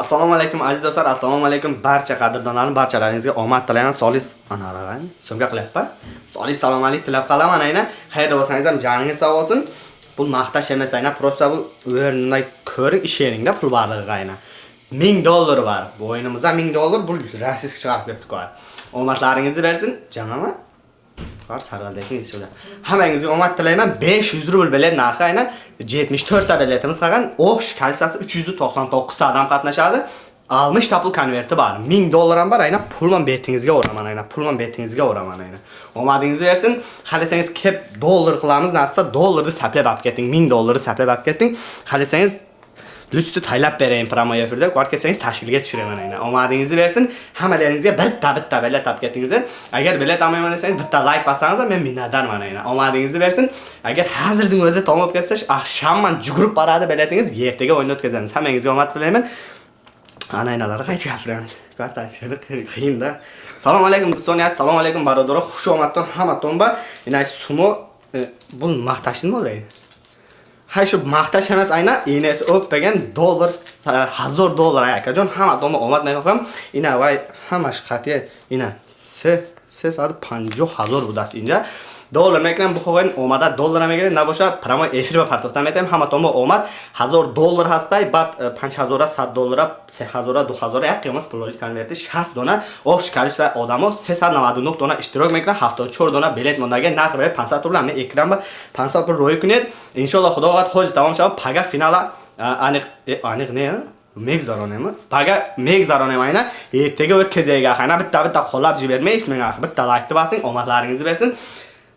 assalomu alaykum aziz do'stlar assalomu alaykum. Barcha qadrdonlarim barchalaringizga omad tilayman. Solis ana so'mga qilyapman. Solis salomatlik tilab qolaman ayna. Qayerda bo'lsangiz ham joningiz sog' bo'lsin. Bu maqtash emas ayna. Просто bu o'rnida ko'ring isheringda pul borligi ayna. 1000 dollar bor. Bu o'yinimizda 1000 dollar bu rossiyskiy chiqarib beribdi omadlaringizni bersin jamama Var saraldagi insulin. Hammangizga omad tilayman. 500 rubl bilet narxi aynan 74 ta biletimiz qolgan. Obsh kalsiyasi 399 ta odam qatnashadi. 60 ta pul konverti bor. 1000 dollar ham bor. Aynan pulman betingizga o'raman, aynan Pulman betingizga o'raman aynan. Omadingiz bersin. Xalasangiz kep dollar qilamiz. Nasibda dollarni saplab olib keting. 1000 dollarni saplab olib keting. Xalasangiz Lütfü taylab berayim promo efirda. Qo'rq ketsangiz tashkilga tushiraman aynan. Omadingizni bersin. Hammalaringizga bitta bitta bilet topib ketingizlar. Agar bilet olmayman desangiz bitta like bossangiz men minnatdorman aynan. Omadingizni bersin. Agar hozirning o'zida tomib ketsangiz, ahshamman jugurib boradi biletingiz, ertaga o'yin o'tkazamiz. Hammangizga omad tilayman. Ana aynalarga qaytib gapiramiz. Kvartachili qiyinda. Assalomu alaykum do'stlar, assalomu alaykum barodalar. Xush omaddan hamma tomba. Ina sumo e, bu maqtashni bo'ladi. ҳайшу махташам аст айна инсо беган доллар ҳазор доллар акаҷон ҳама дома омад наёхам ина вай ҳамаш хати ина се 350 ҳазор будааст. Инҷа доллар мекунем бихоҳед омада доллар мегиред набошад прямой эфир ба партофта метем ҳаматомо омад 1000 доллар ҳастай баъд 5000 100 доллар 3000 2000 як қиёмат пулоли конверти 60 дона офш количество одамо 399 дона иштирок мекунад 74 дона билет мондаги нарх бе 500 рубл ҳамин экран ба 500 рубл роӣ кунед. Иншоаллоҳ худо вақт ҳоҷ тамом шавад. Пага финала э, аниқ э, аниқ не э, мегзаронем пага мегзаронем айна. Эртега ӯ кезега хайна битта битта қоллаб жибермейсиз мен биtta лайкты басин омадларыңызды берсин.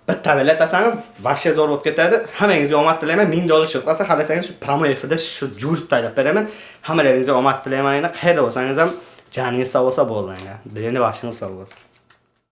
Bitta bilet olsangiz вообще zo'r bo'lib ketadi. Hammangizga omad tilayman. 1000 dollar chiqmasa qolsa xohlasangiz shu promo efirda shu jurib taylab beraman. Hammalaringizga omad tilayman. Qayerda bo'lsangiz ham joningiz sog' bo'lsa bo'ldi endi vashingiz sog' bo'lsin.